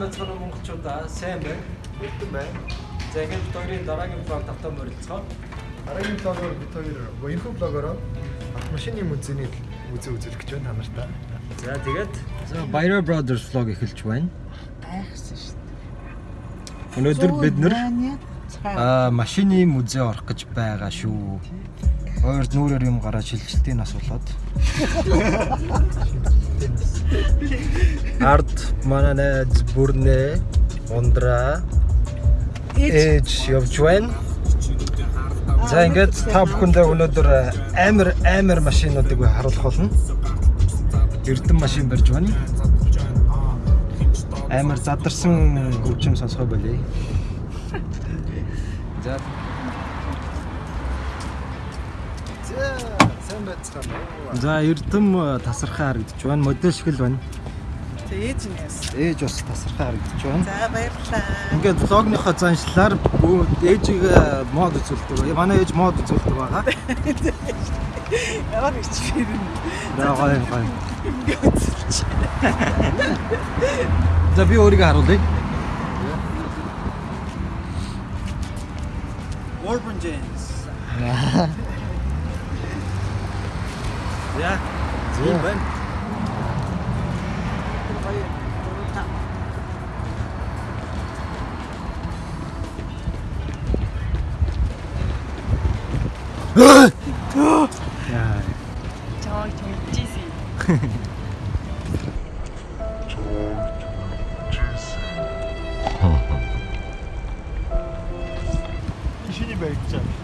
сайн байцгаана уу монголчуудаа сайн байна. Бүтэн байна. За ингээд бид хоёрын дараагийн блог тавтан морилцгоо. Дараагийн блогоор бид хоёр энэхүү блогоор автомашины музейний үзээ үзүүлэх гэж байна та нартай. За тэгээд за Byro Brothers vlog эхэлж байна. гайхсан шүү дээ. Өнөөдөр бид нэр аа машины музей орох гэж байгаа шүү. Хоёр нүрээр юм гараад шилжилтийн нас Ард манай найз бүрнээ ундраа ээж явж байна. За ингээд та бүхэндээ өнөөдөр амар амар машинуудыг харуулах болно. Эрдэн машин барьж байна. Амар задарсан хөгжим сонсгой болъё. За За эрдэм тасархай харагдаж байна. Модель шиг л байна. Ээж нэс. Ээж бас тасархай харагдаж байна. За баярлалаа. Ингээд влогныхоо заншлаар ээжийг э, мод үзүүлдэг. Манай ээж мод үзүүлдэг байгаа. Ямар их фирм. За гоё гоё. За би өөрийгөө харуулъя. Urban James.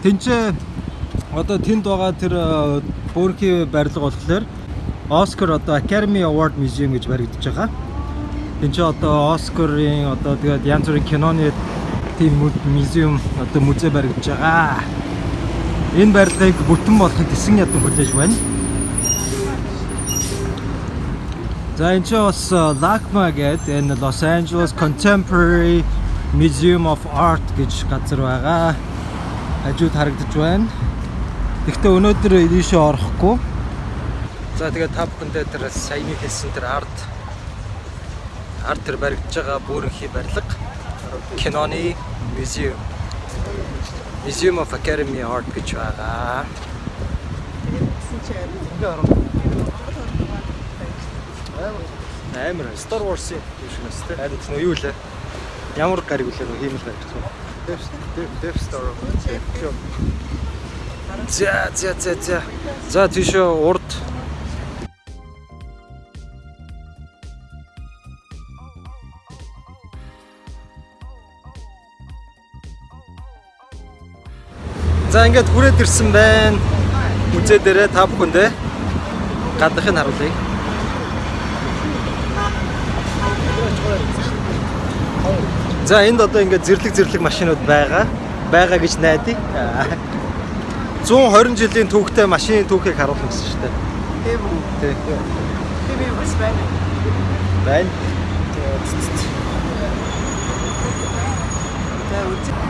Тинчээ одоо тэнд байгаа тэр э, Бөөрхи барилга болохоор Оскар одоо Academy Award Museum гэж баригдаж байгаа. Тинчээ одоо Оскарын одоо тэгээд янз бүрийн киноны тийм музеум одоо музей баригдаж байгаа. Энэ барилгыг бүтэн болохыг тэсэн ядан хүлээж байна. За энэ ч бас э, LACMA гэдэг энэ Los Angeles Contemporary Museum of Art гэж газар байгаа. Хажууд харагдаж байна. Гэхдээ өнөөдөр ийшээ орохгүй. За тэгээд та бүхэндээ тэр саяны хэлсэн тэр арт арт тэр баригдаж байгаа бүрэнхий барилга киноны museum Museum of Academy Art гэж байгаа. Амар Star Wars-ийн юм шиг нэстэй. Харин нөө юу лээ? Ямар гариг үлээ нөө хиймэл гариг гэсэн. Death Star. За за за за. За тийшээ урд За ингээд хүрээд ирсэн байна. Үзээ дээрээ та бүхэндээ гадахыг харуулъя. За энд одоо ингээд зэрлэг зэрлэг машинууд байгаа. Байгаа гэж найдаа. 120 жилийн түүхтэй машины түүхийг харуулсан гэсэн шүү дээ. тийм үү. Тий. Тийм үү байна. Байна. За үгүй.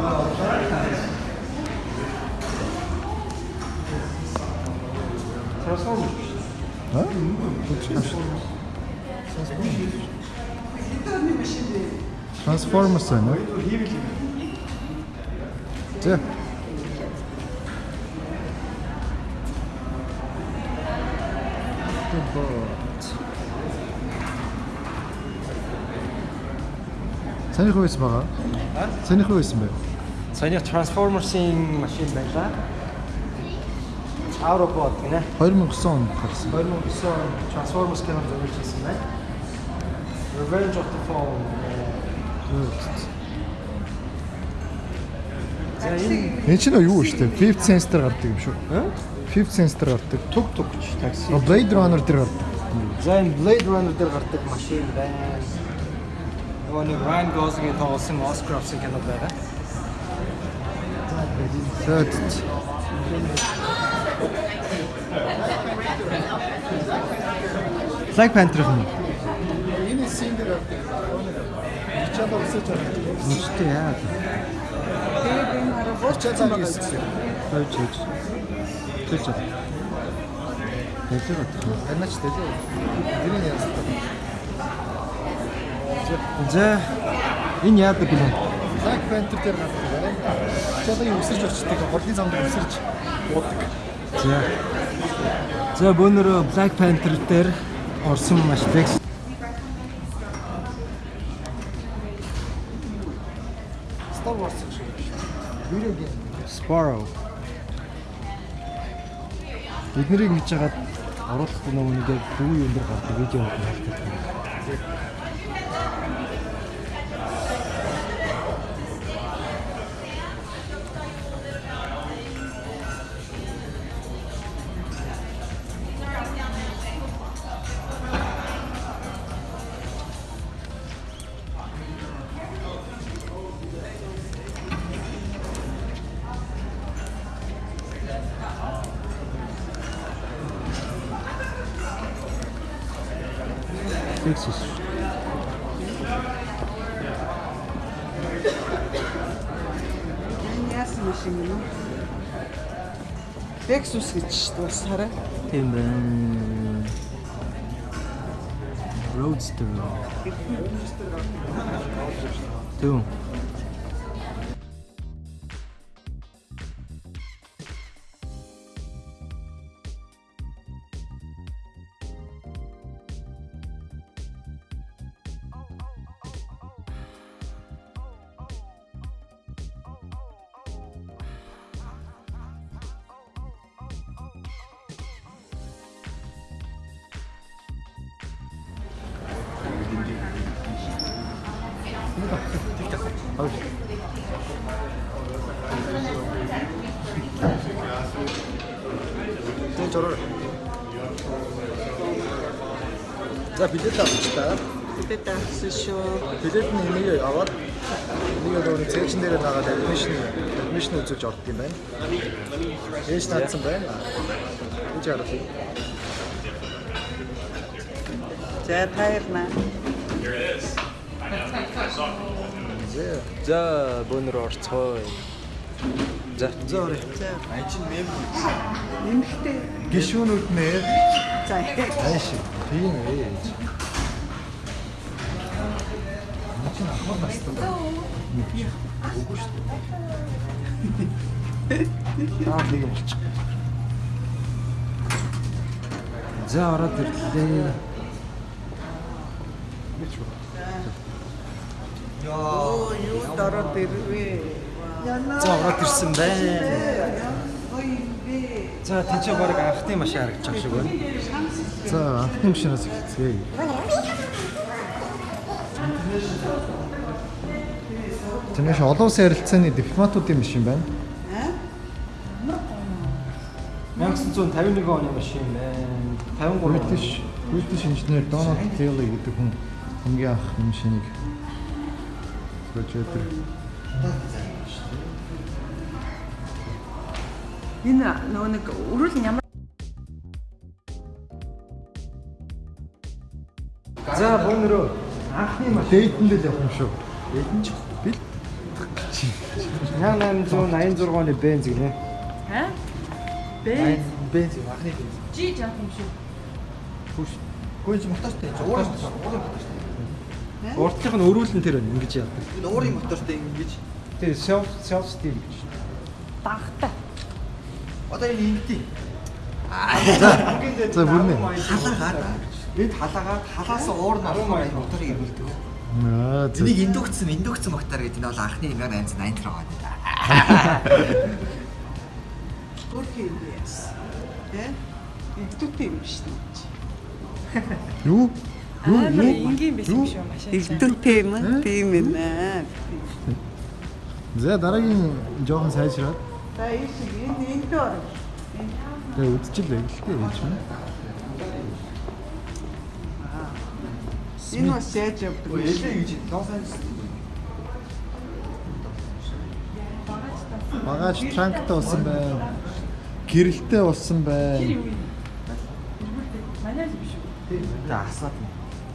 Аа? Трансформерс байна уу? За. Санийх уу байсан байгаа? Уу байсан бэ? Саяны Transformers-ийн машин байлаа. Autobot гинэ. 2009 он гарсан. 2009 он Transformers кино зөвлөж хийсэн байна. Revenge of the Fallen. За энэ Энэ чинь юу вэ? Fifth Sense дээр гардаг юм шүү. Аа? Fifth Sense дээр гардаг. туг тугч такси. Blade Runner дээр гардаг. За энэ Blade Runner дээр гардаг машин байна. Нөгөө нэг Ryan Gosling тоглосон Oscar авсан кино байгаа. За Black Panther юм. Энэ син дээр. Чамаа өсөж байгаа. Үнэтэй яа. Тэгээд энэ хараа буурчсан байгаа юм. Хойч хойч. Хойч. Тэсэр бат. Танаач тэлээ. Тэрийг яасан. За энэ яадаг бэ? Black Panther дээр гардаг байна. Чамаа өсөж очдөг. Голын замд өсөж уудаг. За. За бөөнөрөө Black Panther дээр орсон маш лекс. Star Wars шиг. Видео гейм. Sparrow. Эднэрийг хийж хагаад оруулахгүй нөгөө нэг дүү өндөр гардаг видео хийдэг. Texas. Энэ яасан юм шиг юм. Lexus гэж дуусаарай. Тийм байна. Roadster. Түү. За. За орё. За Ань чин мем нэмэхтэй. гişүүнүүд нэр За ааш. Тийм ээж. Ань чин ахмад настай. Үгүй шүү дээ. Аа нэг юм болчих. За ороод ирлээ. Оо юу дороо дэрвэ. За ороод ирсэн байна. За тэнцээ баг анхны машин харагдаж байгаа шиг байна. За анхны машинаас эхэлцгээе. Тэнэш олон улсын харилцааны дипломатуудын машин байна. 1951 оны машин байна. 53 оны. British British инженер Donald Taylor гэдэг хүн хамгийн анх машиныг projector Энэ нөгөө нэг өрөөл нь ямар За бөөнөрөө анхны машин дэйтэндэл явах юм шүү. Эдэн ч бил 1886 оны бенз гинэ. ха? Бэ? Бенз анхны бенз. Жи жаах юм шүү. Хүш. Гүйж мотортой уурын уурын мотортой. Урдлынх нь өрүүлэн тэр байна ингэж яадаг. Энэ уурын мотортой ингэж Тэгээ self self steam гэж. Дагтай. Одоо энэ ингэдэг. За бүрнэ. Халаагаад бид халаагаад халаас уур нь болохоор энэ моторыг ирүүлдэг. Аа за. Энийг индукцэн индукцэн мотор гэдэг нь бол анхны 1880 он байна. Гөрхи юм яас. Тэ? Игдүүтэй юм шүү дээ. Юу? Аа, энгийн биш юм шүү машин. Игдүүтэй юм аа. Тийм ээ. За дараагийн жоохон сайжраад За ийш энэ энэ дээр. тэгээ үдчихлээ гэлтэй ээж юм. Энэ бас яаж явдаг вэ? Ялээ гэж Лос Анжелес Багаж транктай болсон байна. Гэрэлтэй болсон байна. Манай л биш үү? За асаад.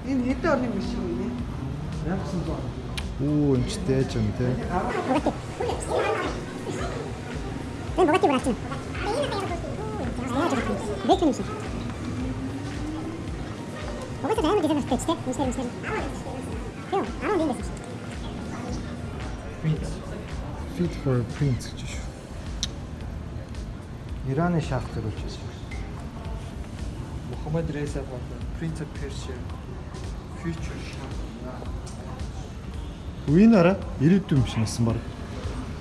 Энэ хэдэн оны машин вэ? 1900 Оо энэ ч дээж юм те. Ben Bugatti bıraktım. Beklemişim. Bugatti dayanma gezer nasıl işte. Müşteri müşteri. Yok, ama değil desin. Fit for print гэж шүү. Ираны шах төрүүлж байсан. Мухаммад Реза Паша, Prince of Persia, Future Shah. Үеийн араа ирээдүйн юм шиг насан баг.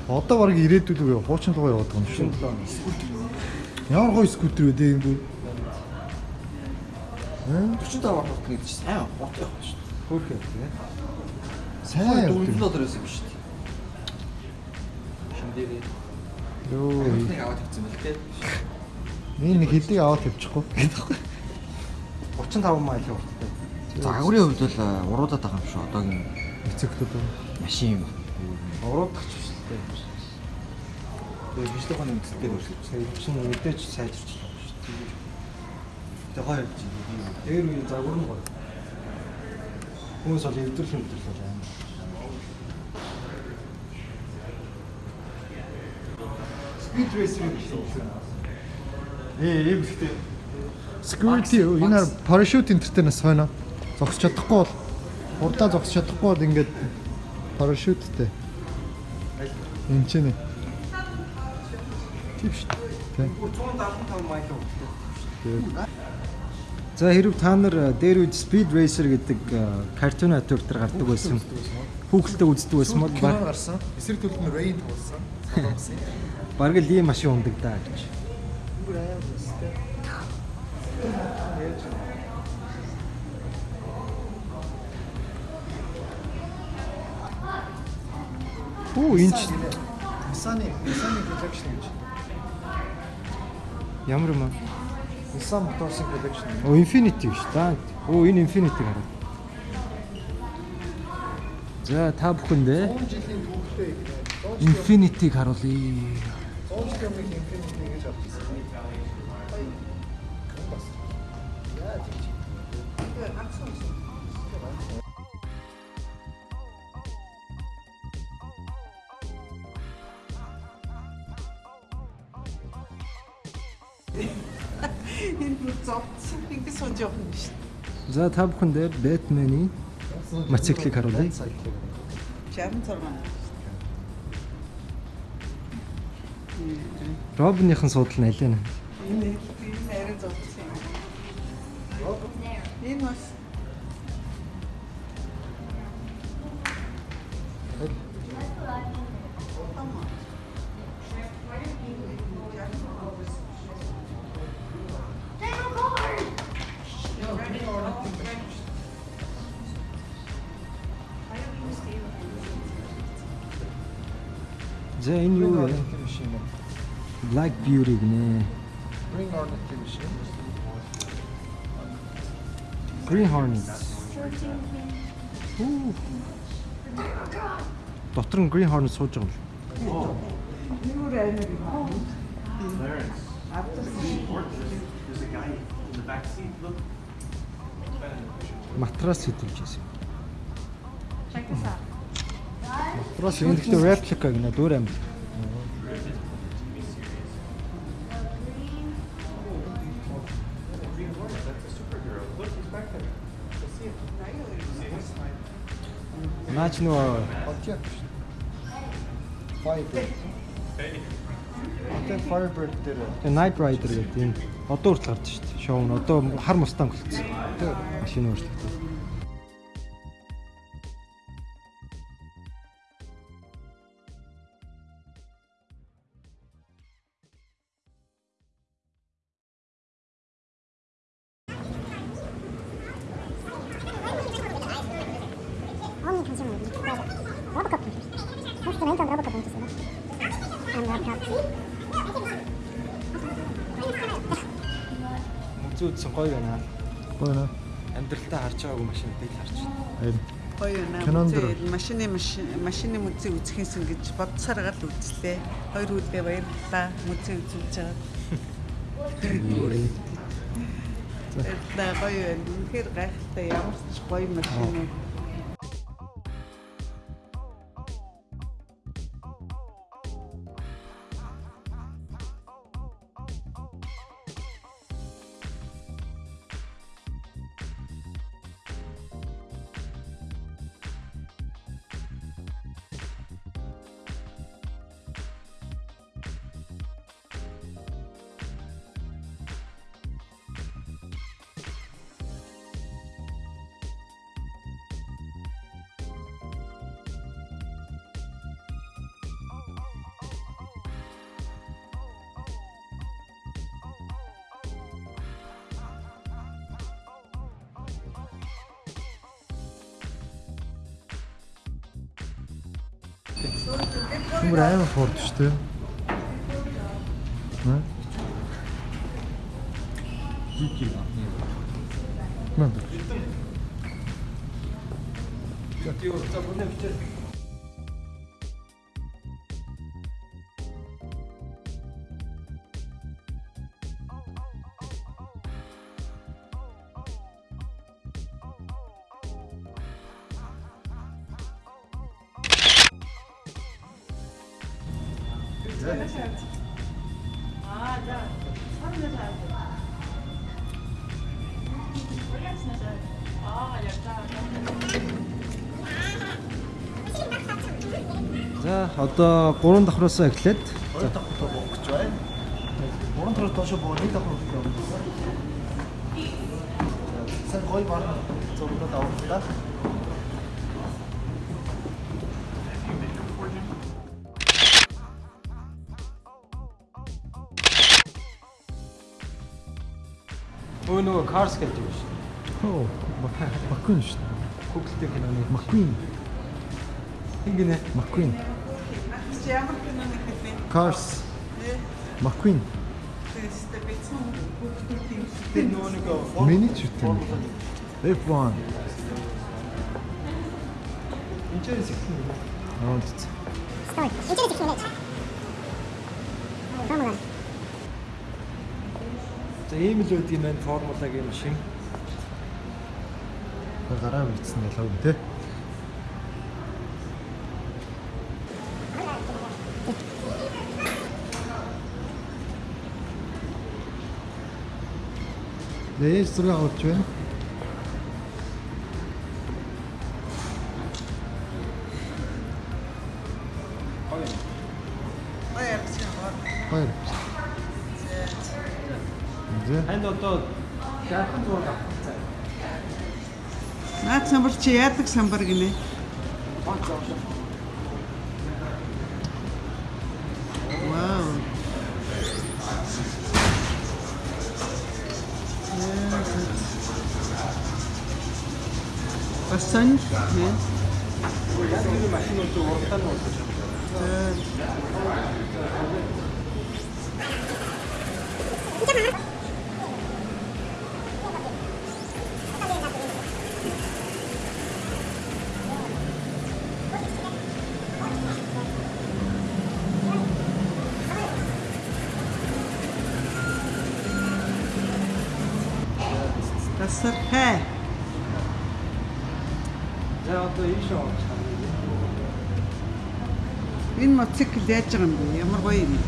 Одоо баг ирээдүйд үгүй хуучин руу яваад байгаа юм шүү. Ямар гоё скутер вэ дээ энэ бүр. 45 орох гэдэг чинь сайн гот явах шүү дээ. Хөөхөө тэгээ. Сайн Сайн явдаг. 4 доллар байсан юм шүү дээ. Шиндэрээ. Йоо. Нэг аваад тавьсан байл те. Энэ нэг хэдийг аваад тавьчихгүй. 35 майл хүртээ. За агуурын хувьд бол уруудаад байгаа юм шүү. Одоогийн Эцэгтүүд. машин юм. Уруудах биштэй хоног үзэлтэй өөрчлөж. Сайн чинь мэдээч сайжирч байгаа шүү дээ. Тэгээ хоёр жиг. Дээр үе загвар нь гоё. Хүмүүс бол эвдэрх юм дээр л байна. Speed racer гэсэн үг. Ээ, ийм ихтэй. Security энэ энтертэй нас хойно. Зогсож чадахгүй бол хурдаа зогсож чадахгүй бол ингээд парашюттэй. Энд ч нэ. Тийм шүү дээ. 175 майл хүртээ. За хэрв та нар дээр үед Speed Racer гэдэг э, картун натур дээр гардаг байсан. Хүүхэлдээ үздэг байсан бол баг гарсан. Эсрэг төлөв нь туулсан. Солонгосын. бараг л ийм машин ундаг даа гэж. Оо энэ Nissan-ы Nissan-ы collection гэж. Ямар юм аа? Nissan Motors-ын collection. Оо Infinity биш та. Оо энэ Infinity гараад. За та бүхэндээ 100 жилийн түүхтэй Infinity-г харуулъя. 100 жилийн Infinity гэж авчихсан. За та бүхэндээ Batman-ы мотоциклыг харуулъя. 66. Робиныхан суудал нь аль вэ? Энэ энэ арай зовцсон юм. Энэ бас За энэ юу вэ? Black Beauty гинэ. Green Hornet машин. Green Hornet. Дотор нь Green Hornet сууж байгаа юм. юу амар юм. Матрас хэдүүлж байсан. Матрас энэ гэхдээ реплика гинэ дөөр амт. Наач Хотяк. Firebird. Хотяк Firebird дээр Тэгээ Night Rider гэдэг энэ одоо хүртэл гарч шүү дээ. Шоу нь одоо хар мустанг болчихсон. Машин өөрчлөлтөө. Үзүү үзсэн гоё байна. байна. Амьдралтаа харж байгаагүй машинуудыг л харж байна. Харин Гоё наа. Кинонд Үзээ машины машин машины музей үзэхээс ингэж бодсараа л үзлээ. Хоёр үлдээ баярлалаа. Музей үзүүлж байгаа. Баярлалаа гоё байна. Үнэхээр гайхалтай ямар ч гоё машин Түмэр амар За одоо 3 давхраасаа эхлээд Хоёр дахь удаа буух гэж байна. Гурван дахь доош буу нэг дахь удаа явуулсан. Сэн гой бар зургууд авах та. Өө нөгөө Cars гэдэг юм шүү. Оо, Маккуин шүү дээ. Google-тэй киноны Маккуин. ингэнэ. Маккуин. Чи ямар кино нэхэлээ? Cars. Маккуин. Тэстэй бицэн хүүхдүүдийн Тэр нөгөө нэг Миний ч үтэн. F1. инженер секшн. Аа тийм. Стой. Эцэг их нэ. Формула. За ийм л үүд юм байна формулагийн машин. Гараа бичсэн ялаг юм те. Дээс зураг авч байна. Наад самбар чи яадаг самбар гинэ? Вау. Тасар хэ. За одоо орж харъя. Энэ мотоцикл яаж байгаа юм бэ? Ямар гоё юм.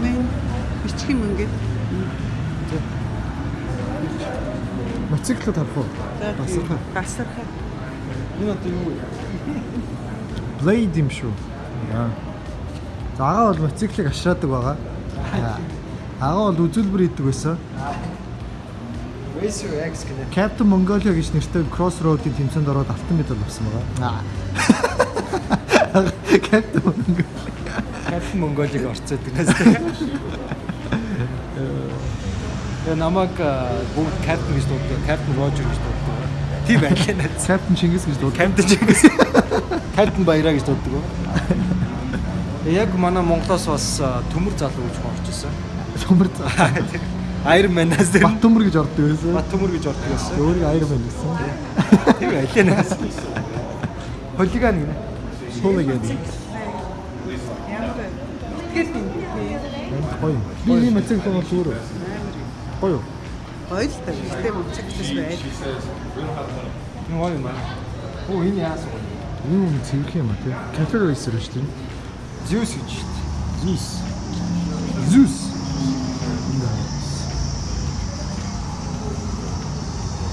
Мэн бичих юм ингээд. Мотоциклд харах уу? Басархаа. Гасархаа. Энэ одоо юу вэ? Blade юм шүү. Яа. За агаа бол мотоциклыг ашраадаг байгаа. Агаа бол үзүүлбэр хийдэг байсан. Racer X гэнэ. Captain Mongolia гэж нэртэй Crossroad-ийн тэмцээнд ороод алтан медаль авсан байгаа. Captain Mongolia. Капитан Монголиг орцоод гэнээс. Тэгээ намайг э, бүгд Капитан гэж дууддаг. Капитан Рожер гэж дууддаг. Тийм байлаа. Captain Чингис гэж дуудав. Капитан Чингис. Капитан Баяраа гэж дууддаг. Яг манай Монголоос бас төмөр залуу гэж орж исэн. Төмөр Iron Man-аас тэр Бат төмөр гэж ордог байсан. Бат төмөр гэж ордог байсан. Өөрийг Iron Man гэсэн. Тийм байлаа наад. Холиган гинэ. Юм бэ? Гоё. Би ийм мотоцикл бол зүгээр. Гоё. Гоё л та. Гэтэ мотоциклс байл. Нөө юм байна. Оо энэ яасан? Юу юм цэвэрх юм а те. Cafe Racer шүү дээ. Zeus гэж шүү дээ. Zeus. Zeus.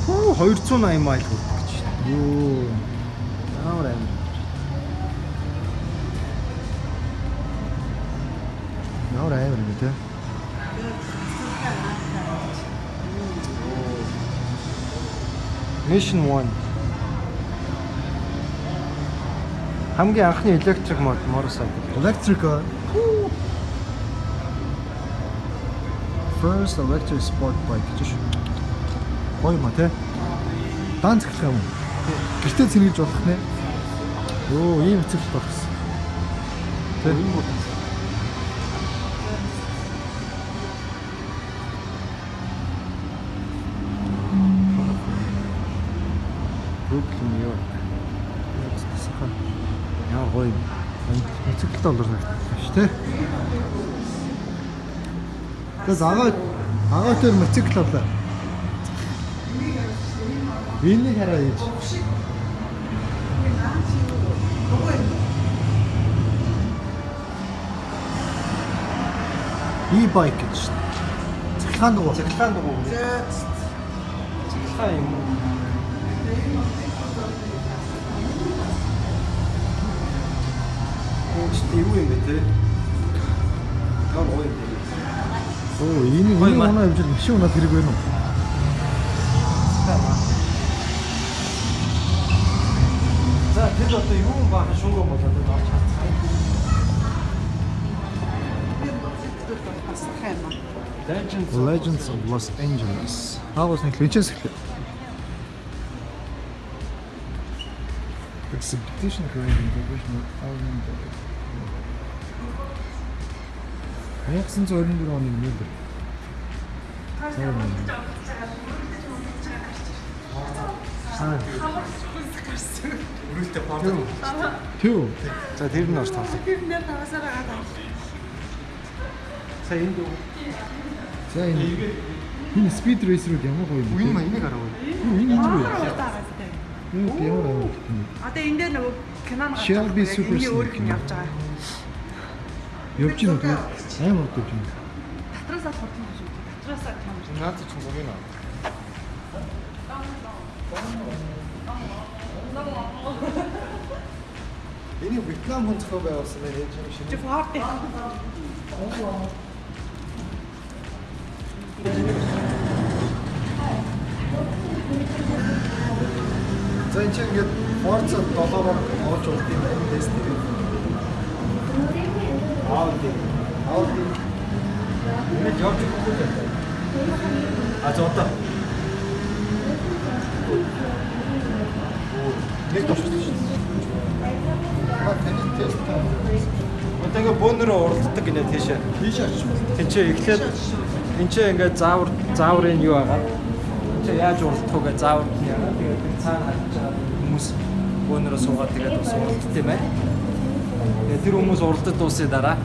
Оо 280 майл хүрдэг гэж шүү дээ. Юу. Амар амар. Ямар амар юм те. Mission 1. Хамгийн анхны mod motorcycle. Electric. First electric sport bike гэж шүү. Гоё юм а те. Даан цэглэх юм. Гэртээ цэнгэлж болох нэ. Йоо, ийм цэглэл болсон. Тэ. Моциклтай болор санагдаж ш тэ. Тэгээс агаа агаа тэр моцикл авлаа. Энийг хараа ээж. E-bike гэж шүү дээ. Цэглэхаан дугуй. Цэглэхаан дугуй. Цэглэхаан юм Ууч юу юм бэ те? Гам гоё юм. Оо, энэ маа. оноо хэмжил машин унаад хэрэг байна уу? За тэр одоо юу юм баахан шууган болоод байна авч хацгаа. бас хайма. Legends Legends of Los Angeles. Эхлэв. Exhibition creating professional album. 1924 оны нэлэр. Өрөөлтэй бордоо. Түү. За тэр нь бас тоглоо. За энд үү? За энэ энэ speed racer үү ямар гоё юм бэ? Үгүй юм энийг хараа. Юу, Энэ энэ үү? Юу ямар амар. Одоо энэ дээр нөгөө кинон гарч Shelby байгаа. Super Энийг өөр Snake хүн юм. явж байгаа. Явж гин үү? Амар гоё юм. Татраасаа хурдан шүү. Татраасаа том. Наад чи гомын аа. Энийг Вьетнам хүн зохион байгуулсан байх ээж юм шиг. Чи форт. За энэ чинь ингээд Forza 7-оор оолж болт юм байна тест дээр. Audi. Audi Ингээд явж өгөхгүй байна. А одоо нэг төвшөлт шүү. Маа таны тест таа. ингээд бөөнөрөө уралддаг гинэ тийшээ. Тийш байна. Тинчээ эхлээд тинчээ ингээд заавар зааврын юу агаад тинчээ яаж уралдах вэ гэж заавар нь яагаад тэгээд цаана хүмүүс бөөнөрөө суугаад тэгээд бас уралддаг юм байна. Тэгээд тэр хүмүүс уралдад дуусны дараа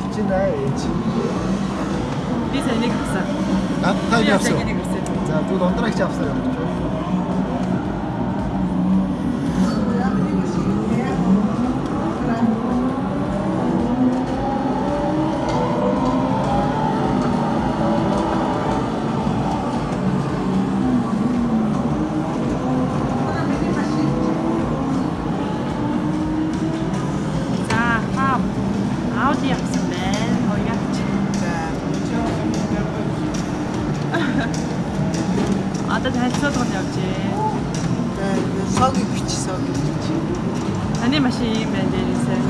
хэлж байна ээж. Би сая нэг авсан. А та авсан. За тэгвэл ундрагч авсан юм байна. Ямар машин вэ? За хаа. Ауди авсан байна. Хоёрч. Одоо танилцуулга нь явж байна. Сог бич сог бич. Таны машин юм байна дээрээсээ.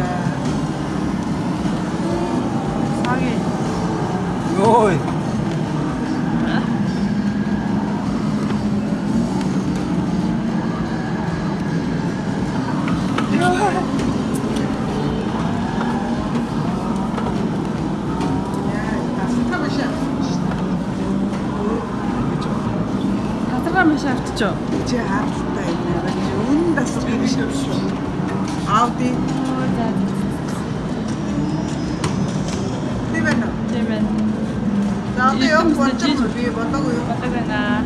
Саги. Ой. Авчичоо. Чи харалтай юм аа. Чи үнэн дасах юм шиг шүү. Ауди. Тийм байна. Тийм байна. За одоо яг бодож би бодоогүй юу? Бодог байна.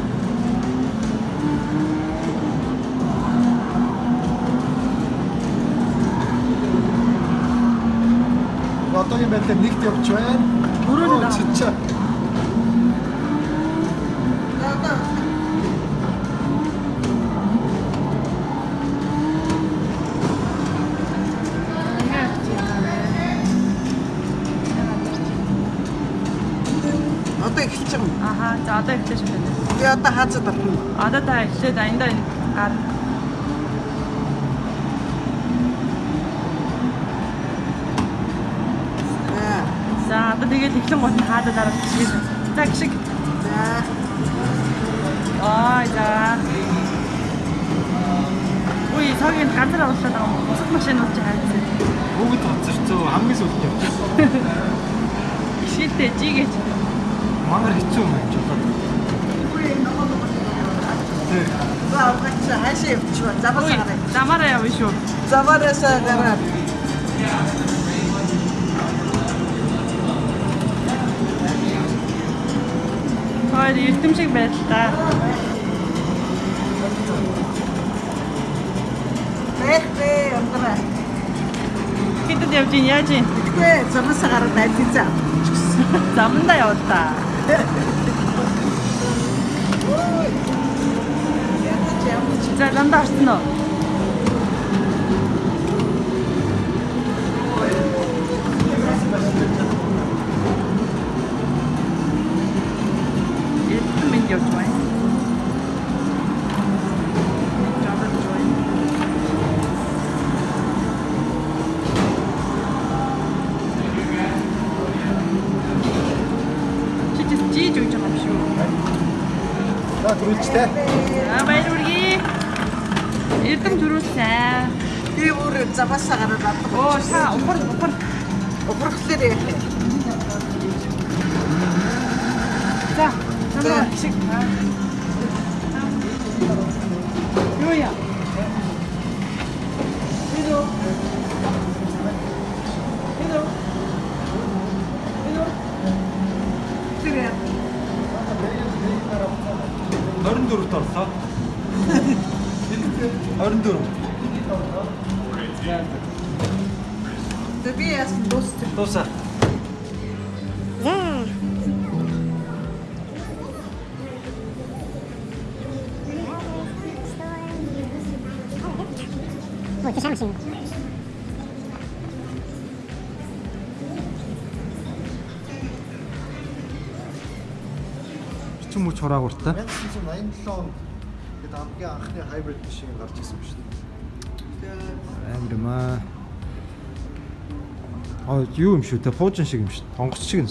Одоогийн байдлаар нэгт явж байна. Өрөө чичээ. За одоо Одоо эхэлж байгаа юм. Аха. За одоо эхлэж байна. Би одоо хаацад байна. Одоо та эхлээд аяндаа ар Аа. За одоо тэгээд эхлэн гот нь дараа гişиг. За гişиг. За. Ой за. Үй цагийн газар оруулаад байгаа юм. Бусад машинууд ч хайцсан. Бүгд хоцорцоо хамгийн сүүлд явчих. Гişгэлтэй жигээч. Мангар хэцүү юм байна ч болоод. За авгач хаашаа явчих вэ? Заваас Үй гараа. замаараа явна шүү. Заваараасаа гараад. Хоёр эрдэм шиг байл та. Бэх бэ амтраа. Хэдэд явж ийн яаж ийн? Тэгвэ заваасаа гараад найдсан за. Замдаа явал та. Ядаж явж. За замдаа орсон уу? Өөр заваасаа гараад авдаг. Оо та упар упар. Упрахлаар яах вэ? За. За. Шиг. Юу яа? Hello. Hello. Hello. Тэр 24-т орлоо. 24. Тэ би яасан дуусчих. Дуусаа. За. Ой, ты сам син. Бичэн мөч хураагууртай. 1987 онд гээд хамгийн анхны hybrid машин гарч ирсэн шүү дээ. Амар юм аа. Аа юу юм шүү те пуужин шиг юм шүү. Тонгоц шиг юм.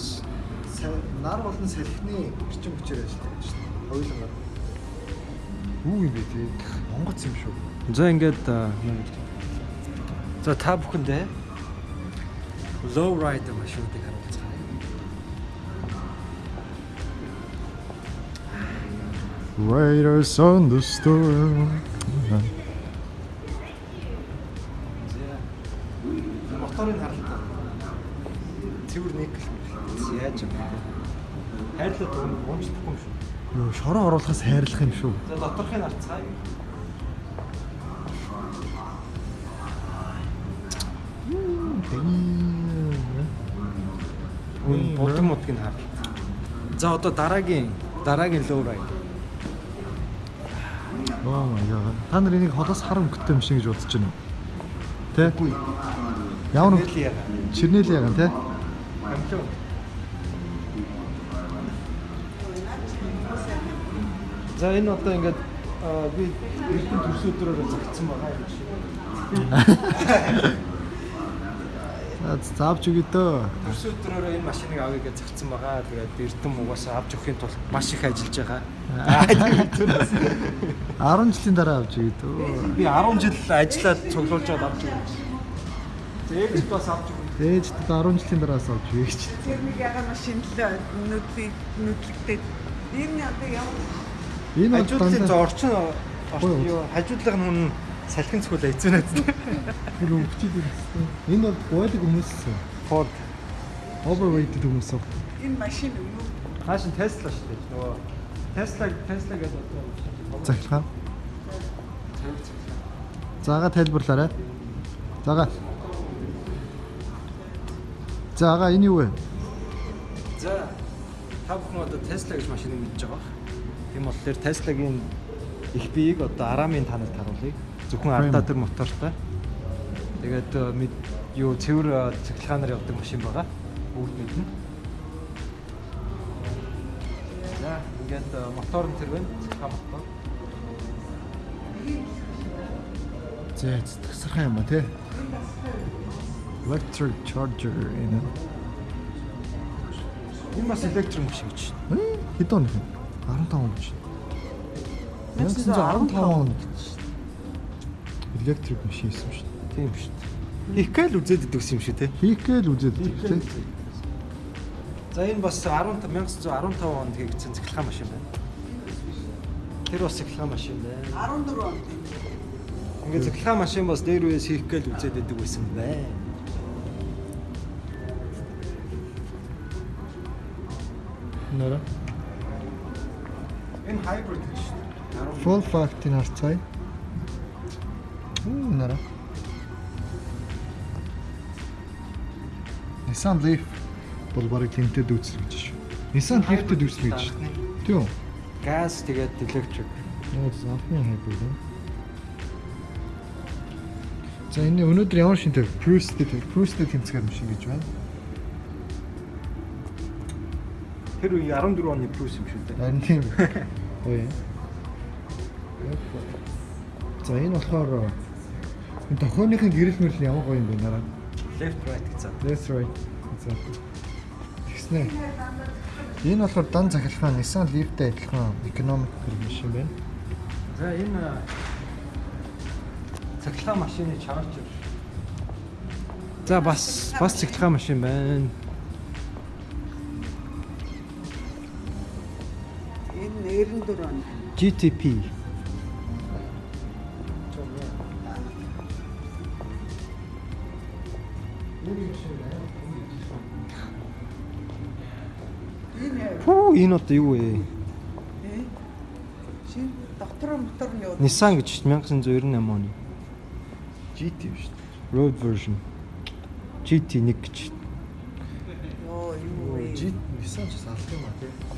Нар болон салхины эрчим хүчээр ажилладаг шүү дээ. Хоёулангаар. Юу юм бэ тий? Монгоц юм шүү. За ингээд За та бүхэндээ low rider машинуудыг харуулж байгаа. Riders on the storm. Моторыг харалтаа. Цэвэр никл. Яаж юм бэ? Хайрлаа дуун уумчлахгүй юм шүү. Юу шороо оруулахаас хайрлах юм шүү. За доторхыг харцгаая. Үн болон модгийг хар. За одоо дараагийн дараагийн low rider. Oh my god. Та нар энийг холоос хар өнгөтэй юм шиг гэж бодож байна уу? Тэ? Ямар өнгө? Чирнэл яган тэ? Амлуу. За энэ одоо ингээд би эрдэнэ төрс өдрөөр загцсан байгаа юм шиг. За заавч үгүй дөө. Төрс өдрөөр энэ машиныг авъя гэж загцсан байгаа. Тэгээд би эрдэнэ угаасаа авч өгөхийн тулд маш их ажиллаж байгаа. Аа тийм түүнээс. 10 жилийн дараа авч үгүй дөө. Би 10 жил ажиллаад цуглуулж авч өгсөн. Зээгч бас авч өгсөн. Ээж 10 жилийн дараас авч гэж. Тэр нэг яга машин л нүдлэгтэй. Энэ одоо ямар Энэ бол Хажуудлын орчин юу хажуудлын хүн салхин цхүүл эзэнэт. Тэр өвчид юм. Энэ бол гойдаг хүмүүс. Ford Overweighted хүмүүс. Энэ машин юу? хаашин Tesla шүү дээ. Нөгөө Tesla Tesla гэдэг одоо Захилгаан. Заага тайлбарлаарай. Заага. Заага энэ юу вэ? За та бүхэн одоо Tesla гэж машиныг мэдж байгаа. Тийм болохоор Tesla-гийн их биеийг одоо Арамын танад харуулъя. Зөвхөн ардаа тэр мотортой. Тэгээд э, мэд- юу цэвэр э, цэглэгаанаар явдаг машин байгаа. Бүгд мэднэ. За ингээд э, мотор нь тэр байна. Цэглэгаан мотор. Зэ тасархаа юм а тий. Electric charger энэ. Энэ бас электрик машин гэж. Э, Хэд он юм? 15 он гэж. 1915 он гэж. Electric машин юм шүү дээ. Тийм шүү дээ. Их гээл үзээд идвэс юм шүү те. Хийх гээл үзээд тий. За энэ бас 15 1915 онд хийгдсэн цэглэгаан машин байна. Тэр бас цэглэгаан машин байна. 14 он. Ингээд цэглэгаан машин бас дээр үеэс хийх гээл үзээд идэг байсан байна. Нара. Hybrid шүү дээ. Full fact-ийг харцгаая. Уу нара. Nissan Leaf бол барыг тэмтэд үүсэх гэж шүү. Nissan Leaf-тэд үүсэх гэж. Тийм үү? Газ тэгээд electric. Нөө заахны хайбрид юм. За энэ өнөөдөр ямар шинтэй Cruise-тэй Cruise-тэй тэмцэхээр машин гэж байна. Тэр үе 14 оны плюс юм шүү дээ. Харин тийм. Ой. За энэ болохоор энэ тохионыхын гэрэл мөрөл ямар гоё юм бэ нараа. Left right гэсэн. That's right. За. Тэгснэ. Энэ болохоор дан захиргаан Nissan Leaf-тэй адилхан economic машин байна. За энэ цэглэгаан машины charger. За бас бас цэглэгаан машин байна. Энэ 94 он. GTP. Хүү энэ одоо юу вэ? доктор мотор нь юу? Nissan гэж 1998 оны. GT дээ. Road version. GT1 гэж. Йоо юу вэ? GT Nissan ч салах юм а тий.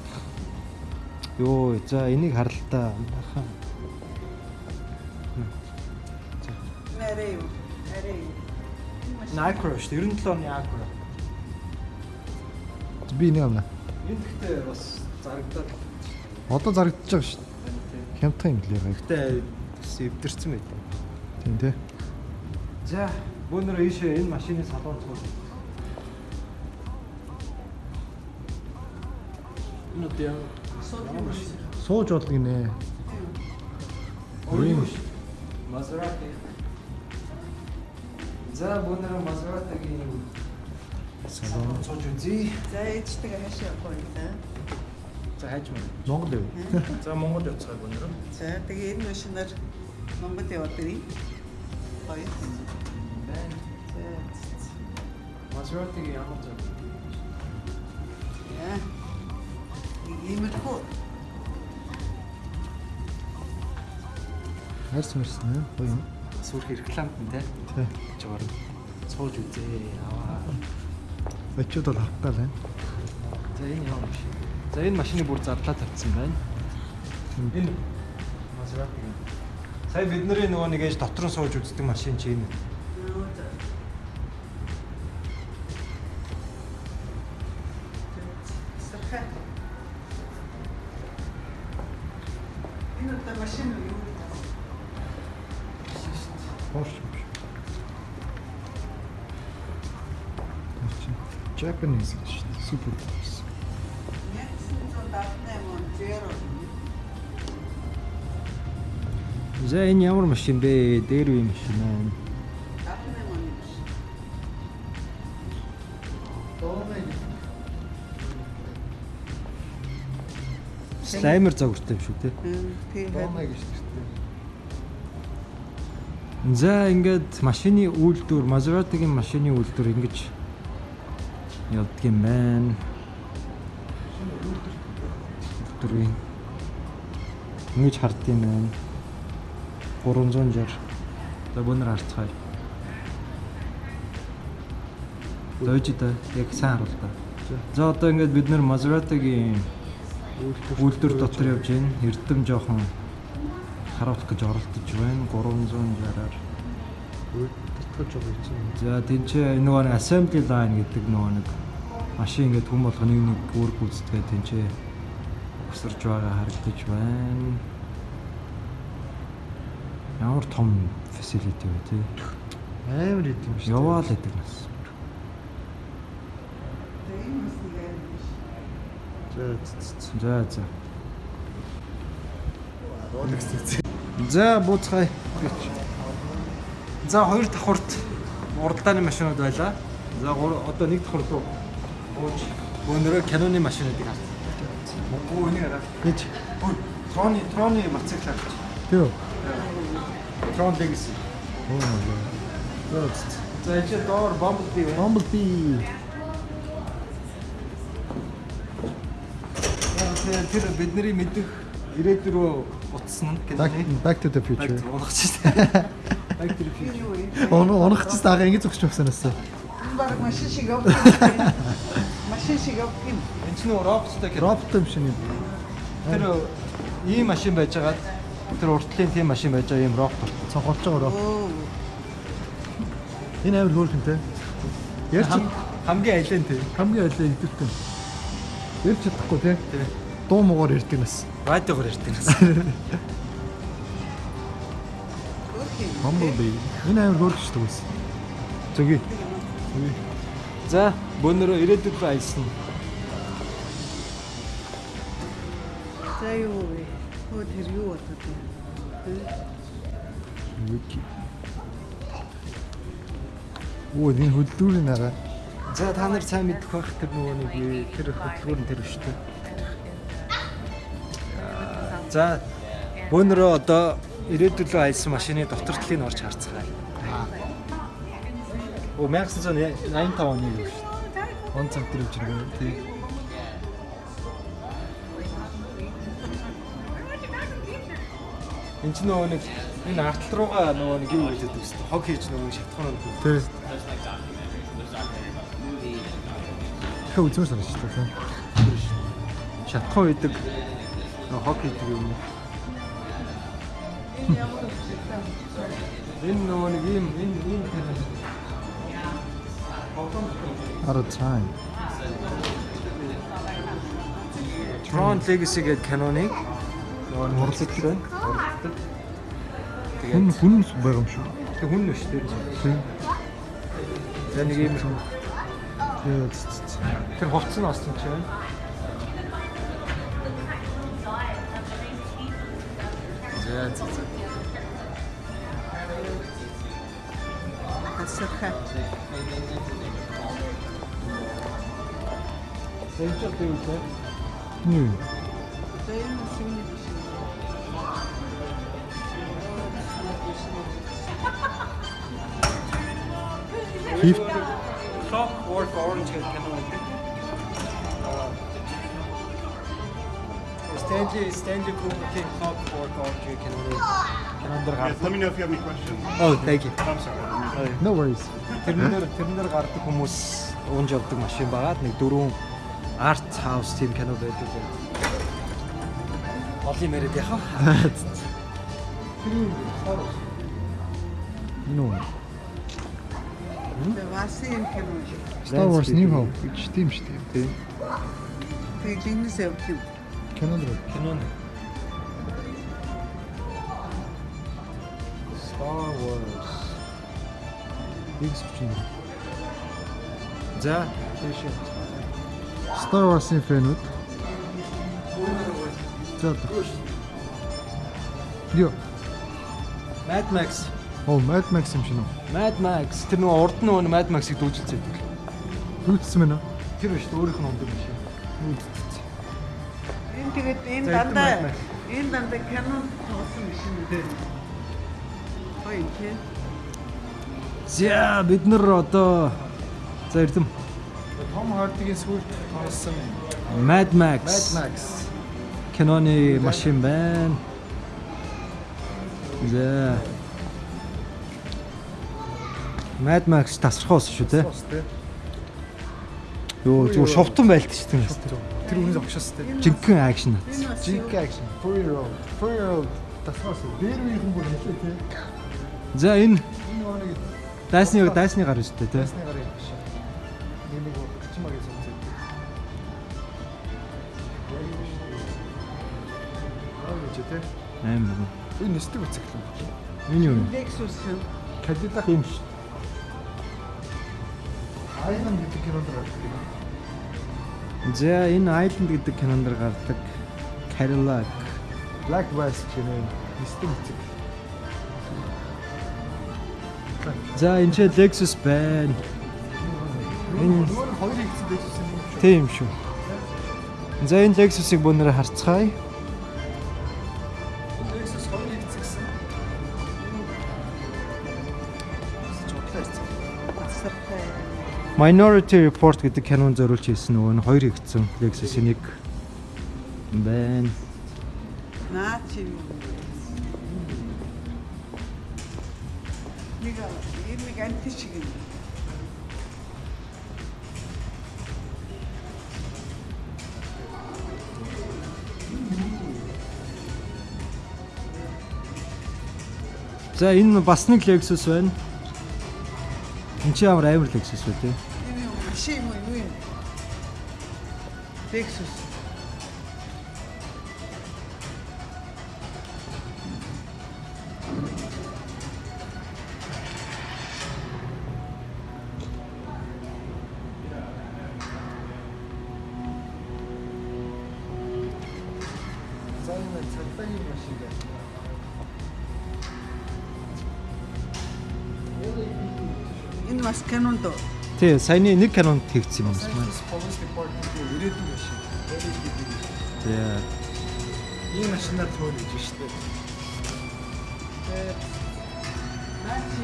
Йоо, за энийг харалтаа. Баха. Нэрээ юу? Нэрээ юу? Acura шүү дээ. 97 оны Acura. Би нэг амна. Энэ гэхдээ бас зарагдаад Одоо зарагдчихж байгаа шүү дээ. Хямдхан юм лээ. Гэхдээ эвдэрсэн байт. Тийм тий. За, бүүнөр ийшээ энэ машины салон цуул. Энэ одоо яа? Сууж болго нэ. Ой. Maserati. За, бүүнөр Maserati-гийн салон цууж үзье. За ээжтэйг хаашаа явах вэ та? За, хайж мөн. Монгол юу? За, Монгол явцгаа бүүнөр. За тэгээ энэ машинаар Монгол яваад ирье. Хоёр. Байна. За. Maserati-гийн ямар зөв. Яа. Иймэрхүү Хайрс мэрсэн ээ. Гоё юм. Сүрх рекламт нь те. Тий. Жоор цууж үзье. Аваа. Очиод бол авах гал байна. За, энэ ямар машин? За, энэ машины бүр зарлаа тавьсан байна. Энэ Maserati. Сая бидний нөгөө нэг ээж дотор нь сууж үздэг машин чи энэ. сархаа. Japanese гэж шүү дээ. Супер Porsche. 1978 он зеро. За энэ ямар машин бэ? Дээр үе машин аа. 78 он биш. амар загвартай юм шүү те. Тийм. Доомай гэж тэгтээ. За ингээд машины үйлдвэр, Maserati-гийн машины үйлдвэр ингэж юм байна. Үйлдвэрийн ингэж харддаг юм байна. 360. За бүүнэр харцгаая. Дойж та яг сайн харуул та. За одоо ингээд бид нэр Maserati-гийн үйлдвэр дотор явж байна. Эрдэм жоохон харуулах гэж оролдож байна. 360-аар. Татгаж байгаа юм. За тэнцээ нөгөө нэг assembly line гэдэг нөгөө нэг машин ингээд хүм болгоны нэг үүрэг гүйцэтгээ тэнцээ өсөрж байгаа харагдаж байна. Ямар том facility вэ тий. Амар идэм шүү. Яваал гэдэг нас. За За за. Бууцгаая. За хоёр давхурт уралдааны машинууд байлаа. За одоо нэг давхурт руу бууж өнөрөө Canon-ы машинуудыг харт. Мөнгө үнийг хараад. гэж. Троны троны мотоцикл харж. Тэв. Tron Legacy. Оо маа. За энэ доор Bumblebee. Bumblebee. Тэр бидний мэдих ирээдүг рүү утсан Canon-ы. back to the future. Унах чинь. Back to the future. Он онох ч таагаа ингэ зогсож өгсөн өсөө. Энэ баг машин шиг явах. Машин шиг явах юм. Энэ чинь роботтой Canon. Робот юм шиг юм. Тэр ийм машин байж байгаа. Тэр уртлын тийм машин байж байгаа ийм робот. Цонхолж байгаа роо. Оо. Энэ амар хөөрхөнтэй. Хам- хамгийн ален тийм. хамгийн айлаа идэвхтэй. Ярьж чадахгүй тий. Тийм. Дуу муугаар ярьдаг нас. Радиогоор ярьдаг нас. Bumblebee. Энэ амар хөөрхөжтэй байсан. Зөги. За, бөөнөрөө ирээдүйд аялсан. За юу вэ? Хөө тэр юу болоод байна? Вики. Оо энэ хөдөлгүүрийн араа. За, та нар сайн мэдэх байх тэр нөгөө нэг тэр хөтөлбөр нь тэр өштэй. За, бөөнөрөө одоо ирээдүйд рүү аялсан машины дотор талыг нь орж харцгаая. Оо 1985 оны юу шүү. Он цаг дээр үжиг юм тий. Энд чинь нөгөө нэг энэ артл руугаа нөгөө нэг юу хэлээд байсан. Хог хийж нөгөө шатхуун нь. Тий. Хөө үзмэр санаж тий. Шатхуун идэг нөгөө хог хийдэг юм. Энэ нөгөө нэг ийм энэ ийм тэр Out of time. Tron Legacy гэдэг Canon-ыг нөгөө уралдаж байна. Хүн хүн байгаа юм шүү. Тэг хүн дээр. Тий. За нэг ийм Тий. тэр хувцс нь осон ч байна. Энд ч одоо юу вэ? Нүү. За энэ машин биш. Фифт Clockwork Orange гэдэг кино байдаг. Stanley Stanley Kubrick-ийн Clockwork Orange кино кинонд Yes, let me know if you have any questions. Oh, thank you. I'm sorry. no worries. Тэрнээр тэрнээр гардаг хүмүүс уунж явдаг машин байгаад нэг дөрвөн арт хаус тийм кино байдаг. Олон мэрэд яхаа. Нүү. За васын юм. Star Wars New Hope гэж тийм шүү дээ. Тий. Тэг линээс явах юм. Кинонд руу. Кино. Star Wars. X чинь. За, тийш. Star Wars-ийн фэнүүд. За. Йо. Mad Max. Оо, Mad Max юм шиг нөө. Mad Max. Тэр нөгөө урд нь нөгөө Mad Max-ыг дүүжилцээд. Үүссэн мэнэ. Тэр биш өөрийнх нь ундаг биш. Энэ тэгээд энэ дандаа энэ дандаа Canon тоглосон машин үү? Гоё юм тий. За бид нар одоо за эрдэм Том Хардигийн сүлд тоглосон Mad Max Mad Max. киноны машин байна. За Mad Max тасархоос шүү те. Йоо зүгээр шовтон байлт шүү дээ. Тэр үнээс огшоос тий. Жинхэнэ акшн. Энэ бас Jink action. Four year old. Four year old. Тасгаас дээр үеийн бүр хэлээ тий. За энэ дайсны дайсны гар шүү дээ те. Ясны гарын тий. Аим. Энэ нэстэг бициклэн. Миний юм. Lexus юм. Cadillac юм шүү. Айдан гэдэг кинонд гардаг. За энэ Island гэдэг кинонд гардаг Cadillac. Black West гэнэ. Нэстэг бицик. За энэ ч Lexus байна. Энэ хоёр ихсэн Lexus юм шүү. тийм шүү. За энэ Lexus-ыг бүгнээр харцгаая. Minority Report гэдэг кинон зориулж хийсэн нөгөө нь хоёр игдсэн Lexus-ийн нэг байна. Наа чи юу? Нэг нэг анти шиг юм. За энэ бас нэг Lexus байна. Энд чи ямар амар Lexus вэ те? Энэ юу машин юм уу юу юм? Lexus. За энэ цагдаагийн машин Тий, саяны нэг кинонд хийгдсэн юм байна. Ирээдүйн машин. За Энэ машинаар төөр гэж шүү дээ. Наа чи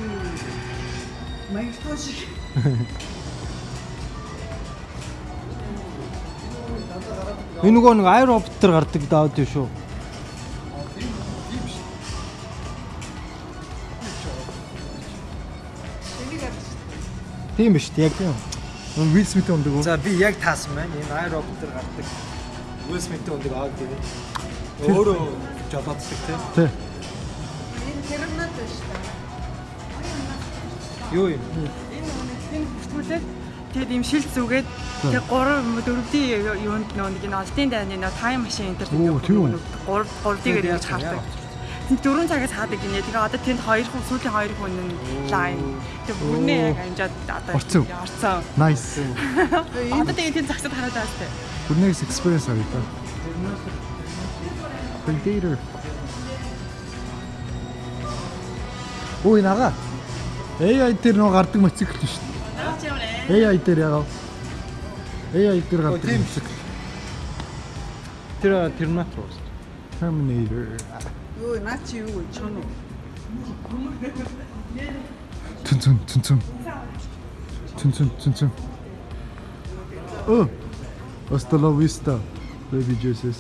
Маягийн шиг. энэ нөгөө нэг аэропортер гардаг даауд юм шүү. Тийм биш яг тийм. Will Smith өндөг үү? За би яг таасан байна. Энэ аэропортер гардаг. Will Smith-ийн өндөг аваад тэгээд өөрөө жолооддаг тийм. Тий. энэ Terminator шүү дээ. Юу юм? Энэ үнэхээр бүртгүүлээд тэгээд ийм шилт зүгээд тэгээд 3 4-ийн юунд нөө нэг энэ олдын дайны нөө тайм машин энэ төр Оо, тийм үү? 3 3-ийг яаж хардаг. Тэнд 4 цагаас хаадаг гинэ. Тэгээ одоо тэнд 2 хүн сүүлийн 2 хүн нь лайн. Тэгээ бүрнээ яг амжаад одоо Орцсон. орцсон. Nice. Одоо тэгээ тэнд загсад хараад байгаа сте. Бүрнээс experience авъя та. Predator. Ой нага. AI дээр нөө гардаг мотоцикл шүү дээ. AI дээр ягаа. AI дээр гардаг мотоцикл. Тэр Terminator уу? Terminator. Юу наа чи юу чон уу? Түн түн түн түн. Түн түн түн түн. Oh. Hasta la vista, baby Jesus.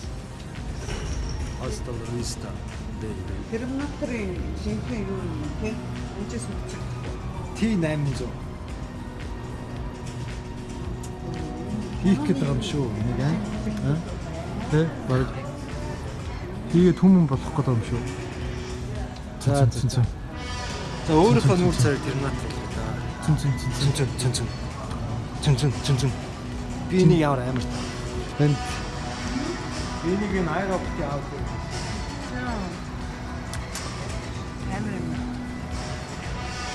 Hasta la vista. Terminator-ийн шинхэн юу юм те? Эндээс үчих. T800. Хийх гээд байгаа юм шүү. Нэг аа. Тэ баг. Хийгээд хүмүүн болох байгаа юм шүү. За, Түн түн. За өөрийнхөө нүүр царай да. Түн түн түн. Цүн цүн цүн цүн. Цүн цүн цүн цүн. Би энийг ямар амар та. Энд Энийг энэ аэропортын аваад ирсэн. Амар юм.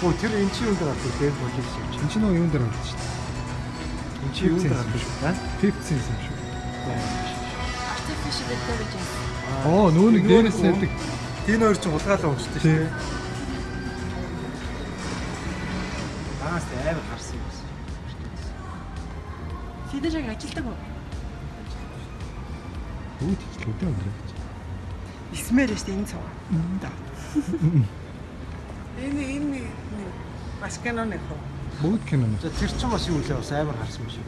Оо тэр эн чи юунд гардаг те болов шиг. энэ чинь нөгөө юун дээр гардаг шүү дээ. Эн чи юунд. Аа? 50 cent юм шүү. Artificial intelligence. Оо нөгөө нэг дээрээс байдаг. Энэ хоёр чинь хулгайлаа уншдаг шүү. Тий. Аас амар харсан юм байна. Тэд яг ажилдаг уу? Үүд хэлээ дээ өндөр. Исмээр шүү дээ энэ цаа. Энэ энэ бас киноны хөө. Бүгд кино. За тэр чинь бас юу лээ бас амар харсан юм шиг.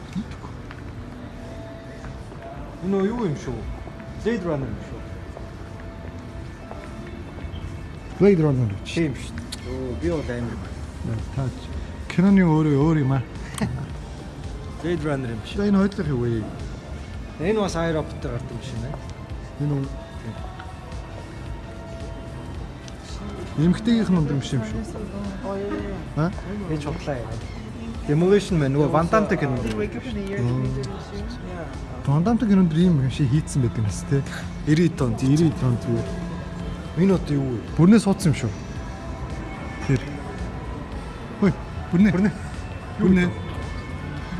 Энэ юу юм шүү? Blade Runner юм шүү. Blade Runner гэж. Тийм шүү. Өө би бол амар. Таач. Киноны өөрөө өөр юм аа. Blade Runner юм шүү. За энэ хоёулах юу вэ? Энэ бас iRobot дээр гардаг юм шиг нэ. Энэ үү? Эмхтэйгийнх нь юм шиг юм шүү. Аа? Энд чухлаа яа. Demolition Man нөгөө Van Damme-тэй кино. Тондамт гэнэнд ийм юм шиг хийцэн байдаг юм тест те. 90 тонн. 90 тонн зүгээр. Энэ одоо юу вэ? Бүрнээ суудсан юм шүү. Тэр. Хөөе, бүрнээ. Бүрнээ. Бүрнээ.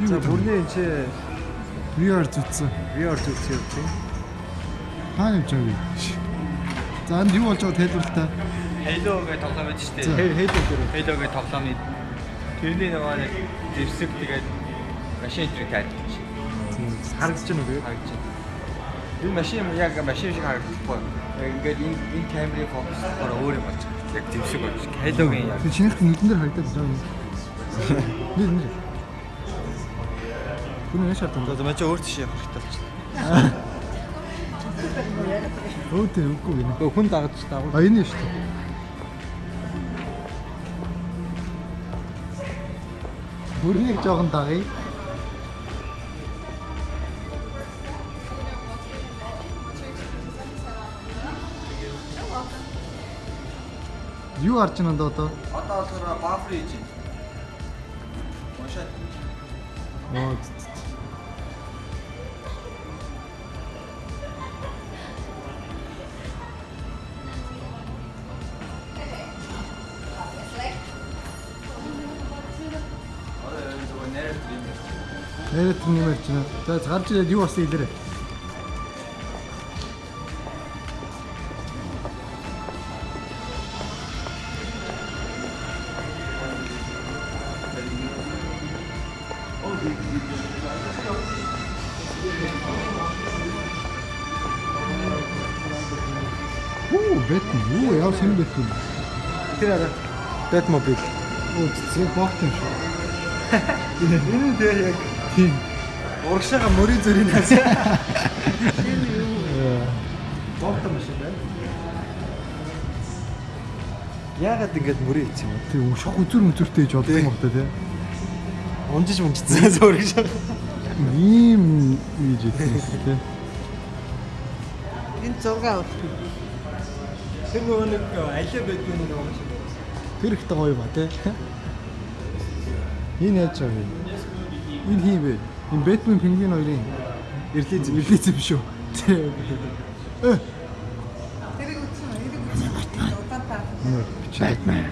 За бүрний энэ чи VR зүтсэн. VR зүйлс юм чи. Хаана явж байгаа вэ? За энд юу болж байгааг тайлбарлаа. Halo гэх тоглоом байдаг шүү За. дээ. Хэл хэл дээр. Halo гэх тоглоомны тэрний нөгөө нэг зэвсэг тэгээд машин дээр тайлбарч Харагдаж байна уу? харагдаж байна. Энэ машин яг машин шиг харагдахгүй. Ингээд энэ энэ камерын фокус болохоор өөр юм болж байгаа. Яг зэвсэг болж. Halo-гийн яг Тэр чинийх нүдэн дээр харагдаад юм. Нэр нэр. Бүнэ яшаа тань. За мачаа өөр тийш явах хэрэгтэй болчихлоо. Өө тэр үгүй. Гэхдээ хүн дагаж дагуул. А энэ шүү дээ. Бүрнийг жоохон дагъя. Юу харж байна доо одоо? Одоо болохоор бафер хийж байна. Уншаад. Оо. Нэрэт нэмэрч байна. За гарч ирээд юу болсон хэлээрэй. Batmobile. Оо цэг багт юм шүү. Энэ дээр яг тийм урагшаага мөрийн зүрийн хас. Энэ юу? Багт машин байна. Яагаад ингэж мөрийн хийц юм бэ? Тэг ушх үзүр мүзүртэй гэж бодсон юм байна тий. Унжиж мунжицсан зөөрөг шиг. Ийм ийж хэлсэн тий. Энэ зурга авах. Тэр нөгөө нэг аль байдгүй нэг юм шиг Тэр ихтэй гоё ба те. Энэ яаж вэ? Энэ хий бэ? Энэ Бэтмен пингвин хоёрын ирлиз ирлиз юм шүү. Э, тэрийг үтсэн үү? Эрийг үтсэн. Удаатаа. нэр Бэтмен.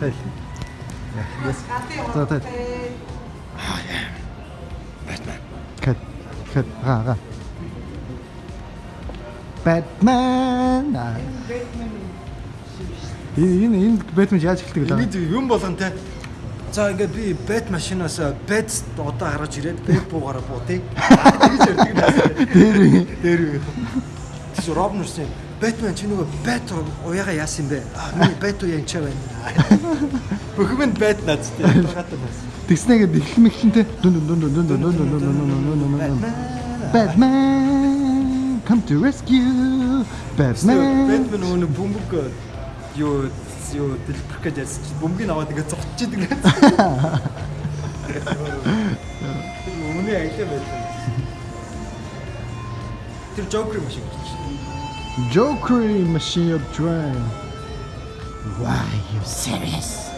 Тай. За тай. Кэт кэт га га. Бэтмен. Аа. Энэ энэ Бэтмен яаж эхэлдэг вэ? Энийг юм болгон те. За ингээд би бэт машинаас бэт одоо гаргаж ирээд бэт буугаараа буутыг. Тэгж ярьдаг наас. Дээр Дээр үү. Тэс Робнерсэн Бэтмен чи нөгөө бэт уяага яасан бэ? Аа миний бэт уу янчаа байна. Бүхэн бэт наац те. Хатаа наац. тэгснэгээд эхлэх мэхлэнтэй дүн дүн дүн дүн дүн дүн дүн дүн дүн дүн дүн Batman come to rescue Batman Бэтмен нөгөө бөмбөг юу юу дэлбэрх гэж яасан чи бөмбөгийг аваад ингээд зогтчиход ингээд. Тэр өмнө аялаа байсан. Тэр Joker машин гэж чинь. Joker machine of drain Why you serious?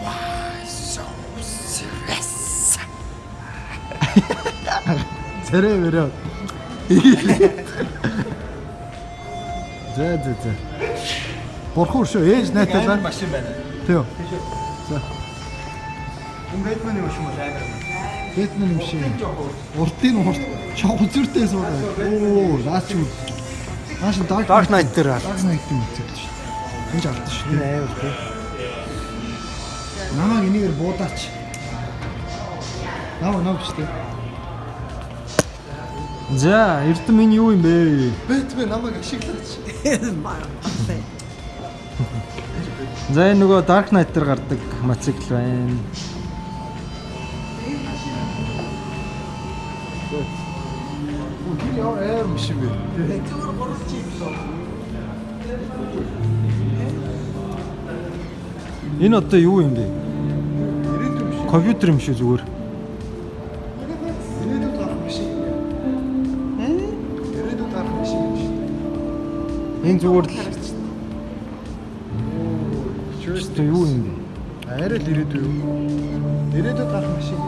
Why so serious? Зэрэг мөрөө. За за за. Бурхан шүү ээж найталаа. машин байна. Тэв. Энэ Бэтменийн машин бол амар юм. Бэтмен юм шиг. Уртын урт чог үзүртэй суугаа. Оо, наач юу. Нааш Dark Dark Knight дээр Dark Knight юм үзэж шүү. Энд авдаг шүү. амар тийм. Намайг энийгээр буудаач. Нав нав штэ. За, Эрдэм энэ юу юм бэ? Бэтмен намайг ашиглаач. За энэ нөгөө Dark Knight дээр гардаг мотоцикл байна. Тэр яа аир юм шиг бэ? Энэ одоо юу юм бэ? Компьютер юм шүү зүгээр. Энэ зүгээр л Чүрстэ юу юм бэ? Арай л ирээдүй юу? Ирээдүйд гарах машин.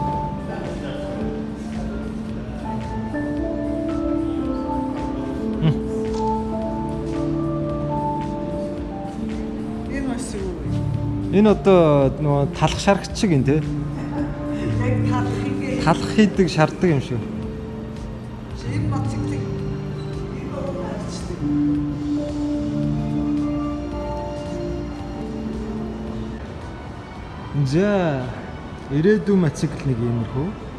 Энэ бас юу вэ? Энэ одоо нөгөө талах шаргач шиг юм те. Яг талахыг Талах хийдэг шаарддаг юм шиг. За ирээдүйн мотоцикл нэг иймэрхүү.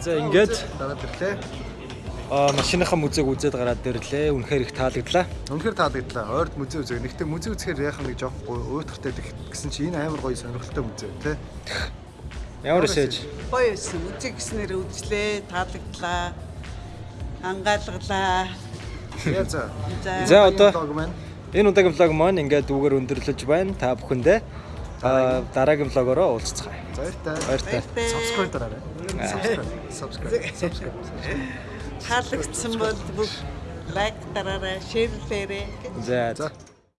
За ингээд Дараад ирлээ. аа машиныхаа музейг үзээд гараад ирлээ. Үнэхээр их таалагдлаа. Үнэхээр таалагдлаа. Ойрд музей үзэг. Нэгтээ музей үзэхээр яах нэг жоох уйтартай гэсэн чи энэ амар гоё сонирхолтой музей тий. Ямар эсэж? гоё байсан. Үзэг гэснээр үзлээ, таалагдлаа. Ангаалгалаа. Яа за. За. Одоо энэ удаагийн влог маань ингээд үгээр өндөрлөж байна. Та бүхэндээ аа дараагийн влогороо уулзцгаая. баяртай. Баяртай. Subscribe дараарай. Subscribe. Subscribe. Subscribe. таалагдсан бол бүх лайк дараарай, шеэрлээрэй. За. За